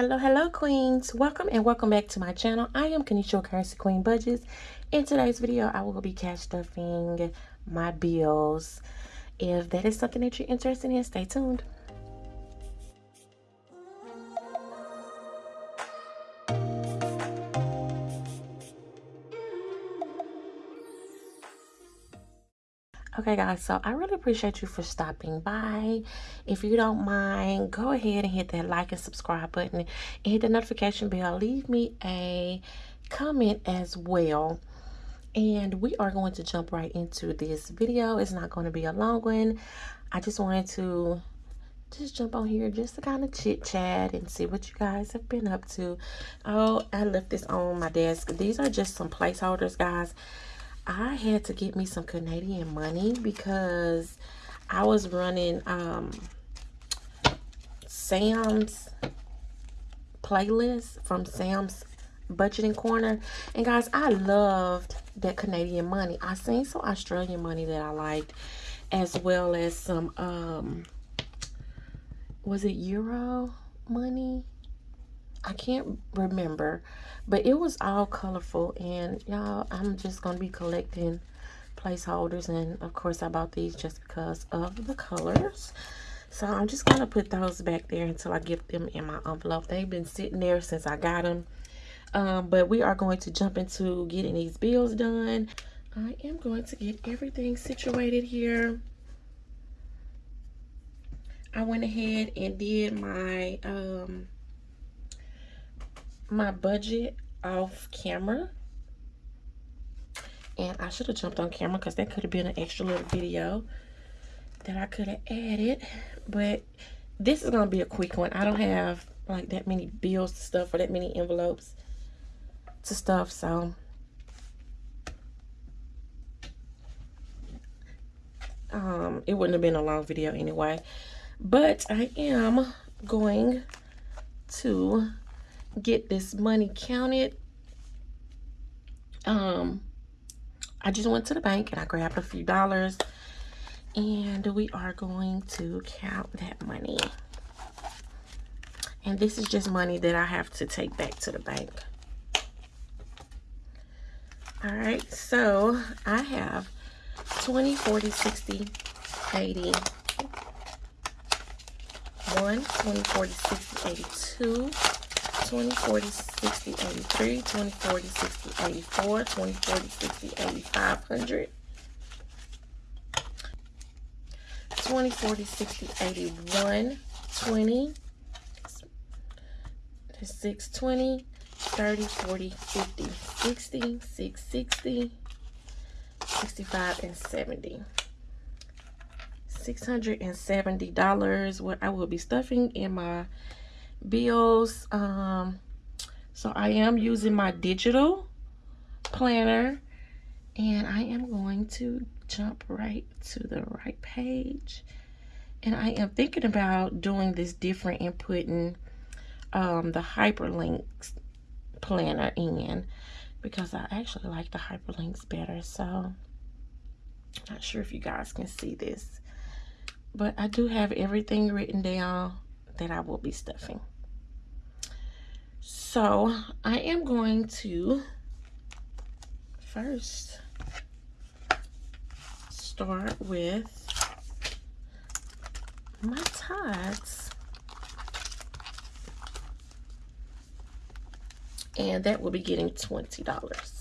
Hello, hello, queens. Welcome and welcome back to my channel. I am Kanisha Currency Queen Budgets. In today's video, I will be cash stuffing my bills. If that is something that you're interested in, stay tuned. Okay, guys, so I really appreciate you for stopping by. If you don't mind, go ahead and hit that like and subscribe button and hit the notification bell. Leave me a comment as well. And we are going to jump right into this video. It's not going to be a long one. I just wanted to just jump on here just to kind of chit chat and see what you guys have been up to. Oh, I left this on my desk. These are just some placeholders, guys. I had to get me some Canadian money because I was running um, Sam's playlist from Sam's budgeting corner. And guys I loved that Canadian money. I seen some Australian money that I liked as well as some um was it euro money I can't remember, but it was all colorful. And y'all, I'm just going to be collecting placeholders. And of course, I bought these just because of the colors. So I'm just going to put those back there until I get them in my envelope. They've been sitting there since I got them. Um, but we are going to jump into getting these bills done. I am going to get everything situated here. I went ahead and did my um, my budget off camera. And I should have jumped on camera because that could have been an extra little video that I could have added. But this is going to be a quick one. I don't have like that many bills to stuff or that many envelopes to stuff. So um, it wouldn't have been a long video anyway. But I am going to get this money counted. Um, I just went to the bank and I grabbed a few dollars and we are going to count that money. And this is just money that I have to take back to the bank. All right, so I have 20, 40, 60, 80, 1, 20, 40, 60, 82, 20, 40, 60, 83, 20, 40, 60, 84, 20, 40, 60, 8500. 20, 40, 60, 81, 20, 620, 30, 40, 50, 60, 660, 65, and 70. $670 what I will be stuffing in my bills. Um, so I am using my digital planner and I am going to jump right to the right page. And I am thinking about doing this different and putting um, the hyperlinks planner in because I actually like the hyperlinks better. So I'm not sure if you guys can see this, but I do have everything written down that I will be stuffing. So I am going to first start with my tags. And that will be getting $20.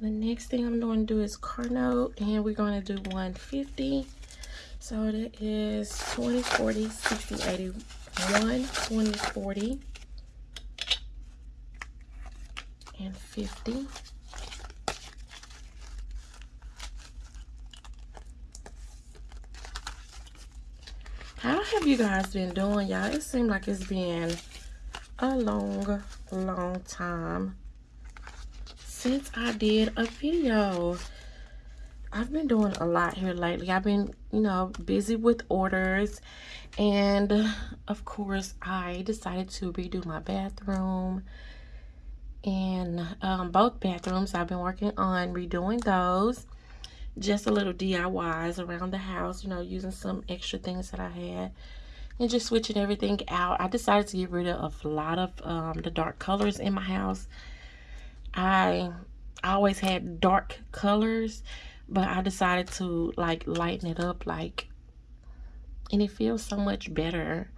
The next thing I'm going to do is car note and we're going to do 150 so that is 20 40 60 81 20 40 and 50 how have you guys been doing y'all? It seemed like it's been a long long time since I did a video. I've been doing a lot here lately. I've been, you know, busy with orders. And, of course, I decided to redo my bathroom. And um, both bathrooms, I've been working on redoing those. just a little DIYs around the house, you know, using some extra things that I had and just switching everything out. I decided to get rid of a lot of um, the dark colors in my house. I, always had dark colors, but I decided to like lighten it up like, and it feels so much better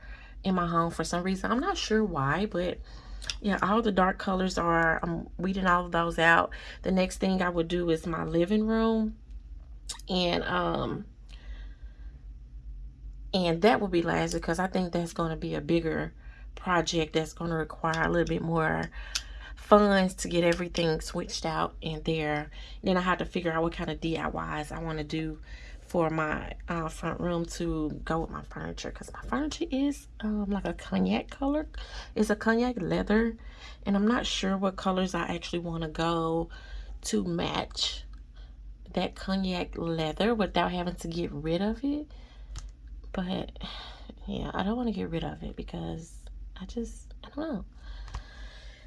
in my home for some reason. I'm not sure why, but yeah, all the dark colors are, I'm weeding all of those out. The next thing I would do is my living room and um and that will be last because I think that's going to be a bigger project that's going to require a little bit more funds to get everything switched out in there. Then I have to figure out what kind of DIYs I want to do for my uh, front room to go with my furniture because my furniture is um, like a cognac color. It's a cognac leather and I'm not sure what colors I actually want to go to match that cognac leather without having to get rid of it. But yeah, I don't want to get rid of it because I just, I don't know.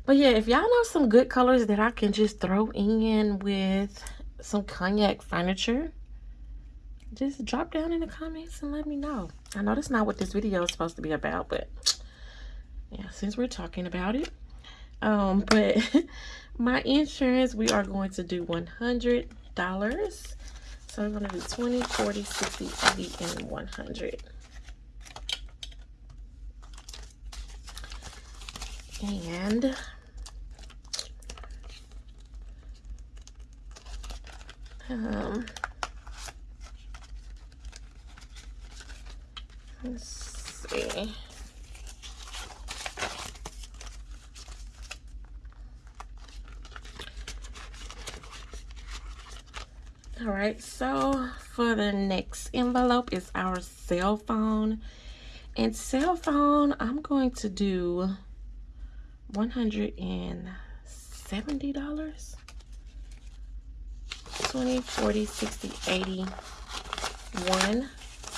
But yeah, if y'all know some good colors that I can just throw in with some cognac furniture, just drop down in the comments and let me know. I know that's not what this video is supposed to be about, but yeah, since we're talking about it. Um, but my insurance, we are going to do 100 dollars so i'm going to do 20 40 60 80 and 100 and um let's see. All right so for the next envelope is our cell phone. And cell phone i'm going to do 170 dollars 20 40 60 80 1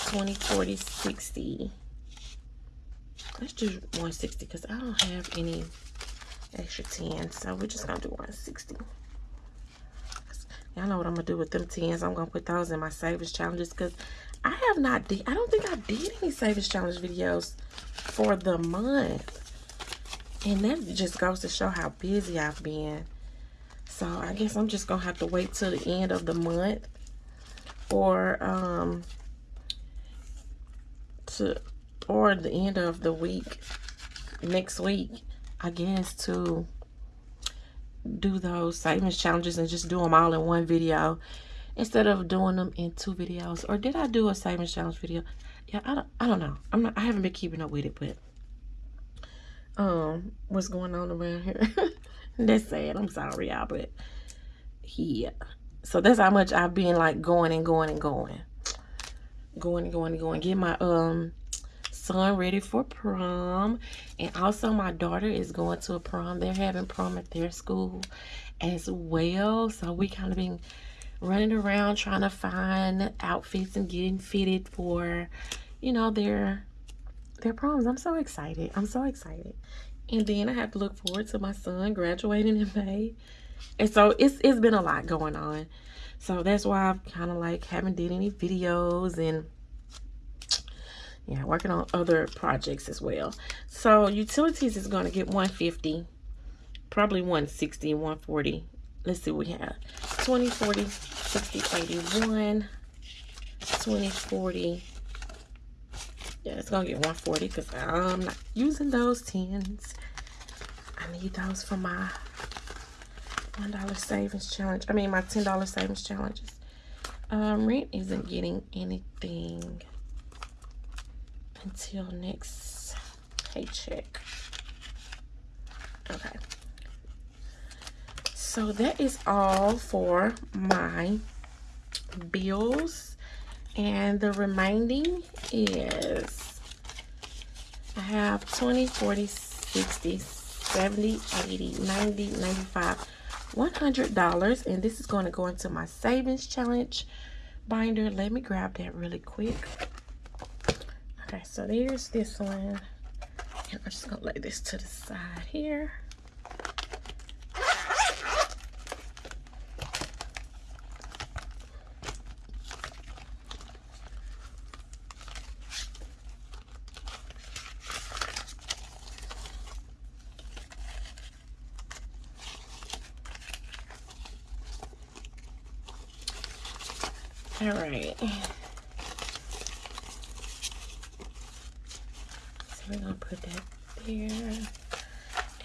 20 40 60 let's do 160 because i don't have any extra 10 so we're just gonna do 160 Y'all know what I'm to do with them 10s. I'm going to put those in my Savings Challenges because I have not I don't think I did any Savings Challenge videos for the month. And that just goes to show how busy I've been. So I guess I'm just going to have to wait till the end of the month or um to or the end of the week next week I guess to do those savings challenges and just do them all in one video instead of doing them in two videos. Or did i do a savings challenge video? Yeah i don't i don't know. I'm not i haven't been keeping up with it but um what's going on around here that's sad i'm sorry y'all but yeah so that's how much i've been like going and going and going going and going and going get my um son ready for prom. And also my daughter is going to a prom. They're having prom at their school as well. So we kind of been running around trying to find outfits and getting fitted for, you know, their their proms. I'm so excited. I'm so excited. And then I have to look forward to my son graduating in May. And so it's it's been a lot going on. So that's why I've kind of like haven't did any videos and yeah working on other projects as well so utilities is going to get 150 probably 160 140 let's see what we have 20 40 60 81 20 40 yeah it's gonna get 140 because i'm not using those tens i need those for my one dollar savings challenge i mean my ten dollar savings challenges um rent isn't getting anything until next paycheck. Okay. So that is all for my bills. And the remaining is I have 20, 40, 60, 70, 80, 90, 95, $100. And this is going to go into my savings challenge binder. Let me grab that really quick. Okay, so there's this one. And I'm just gonna lay this to the side here. All right. So we're gonna put that there.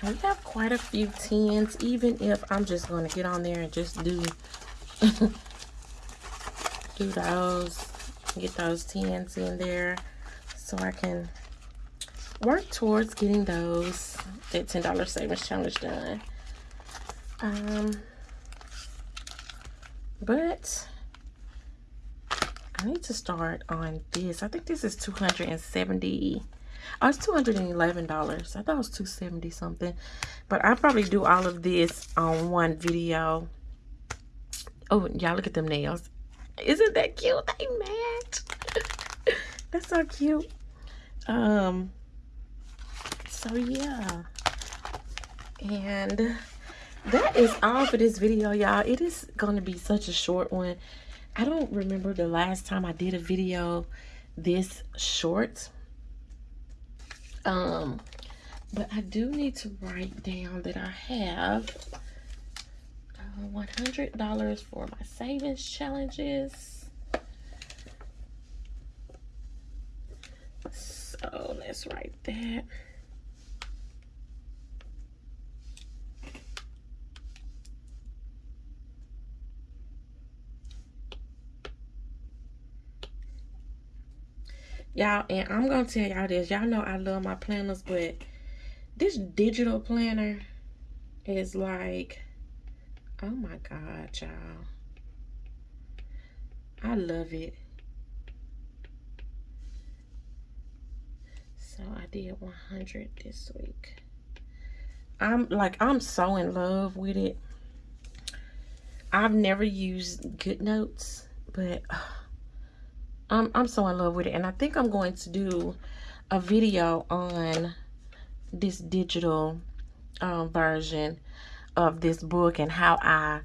And we have quite a few tens, even if I'm just gonna get on there and just do do those, get those tens in there so I can work towards getting those that $10 savings challenge done. Um, but I need to start on this. I think this is 270 Oh, it's $211. I thought it was 270 something. But I probably do all of this on one video. Oh, y'all look at them nails. Isn't that cute? They match. That's so cute. Um, so yeah. And that is all for this video, y'all. It is going to be such a short one. I don't remember the last time I did a video this short. Um, but I do need to write down that I have $100 for my savings challenges. So let's write that. Y'all, and I'm going to tell y'all this. Y'all know I love my planners, but this digital planner is like Oh my God, y'all. I love it. So I did 100 this week. I'm like, I'm so in love with it. I've never used GoodNotes, but uh, I'm, I'm so in love with it. And I think I'm going to do a video on this digital um, version of this book and how I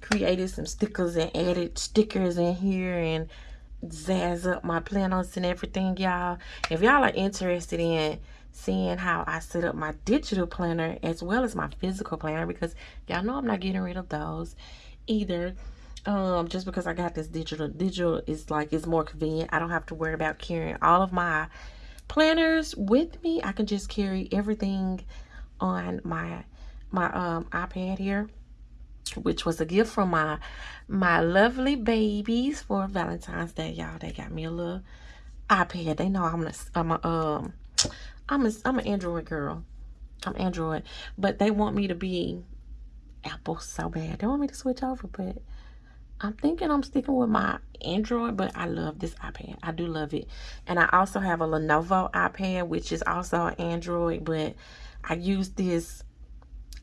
created some stickers and added stickers in here and zazz up my planners and everything, y'all. If y'all are interested in seeing how I set up my digital planner as well as my physical planner because y'all know I'm not getting rid of those either um just because I got this digital digital is like it's more convenient I don't have to worry about carrying all of my planners with me I can just carry everything on my my um, iPad here, which was a gift from my my lovely babies for Valentine's Day. Y'all, they got me a little iPad. They know I'm a, I'm a um I'm a I'm an Android girl. I'm Android, but they want me to be Apple so bad. They want me to switch over, but I'm thinking I'm sticking with my Android, but I love this iPad. I do love it. And I also have a Lenovo iPad, which is also an Android, but I use this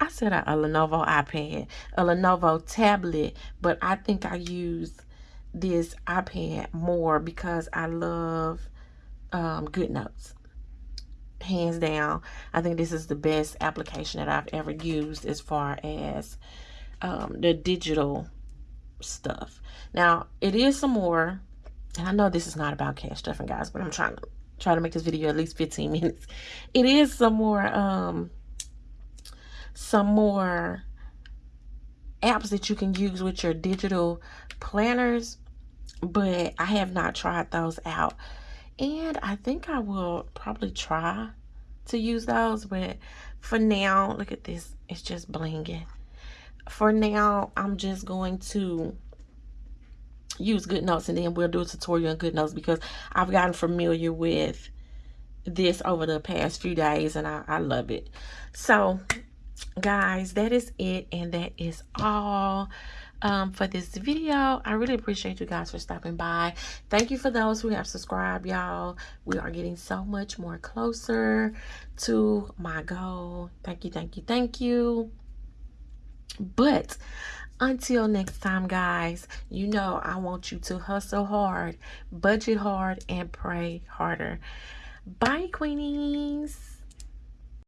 I said a, a Lenovo iPad, a Lenovo tablet, but I think I use this iPad more because I love um, GoodNotes. Hands down, I think this is the best application that I've ever used as far as um, the digital stuff. Now, it is some more, and I know this is not about cash stuffing, guys, but I'm trying to try to make this video at least 15 minutes. It is some more um, some more apps that you can use with your digital planners but I have not tried those out and I think I will probably try to use those but for now look at this it's just blinging for now I'm just going to use GoodNotes and then we'll do a tutorial on GoodNotes because I've gotten familiar with this over the past few days and I, I love it. So guys that is it and that is all um, for this video. I really appreciate you guys for stopping by. Thank you for those who have subscribed y'all. We are getting so much more closer to my goal. Thank you thank you thank you but until next time guys you know i want you to hustle hard budget hard and pray harder. Bye queenies